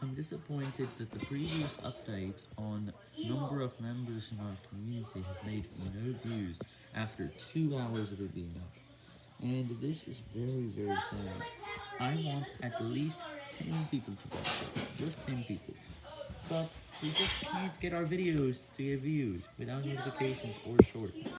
I'm disappointed that the previous update on number of members in our community has made no views after 2 hours of it being up. And this is very very sad. I want at least 10 people to watch it, just 10 people. But we just can't get our videos to get views without notifications or shorts.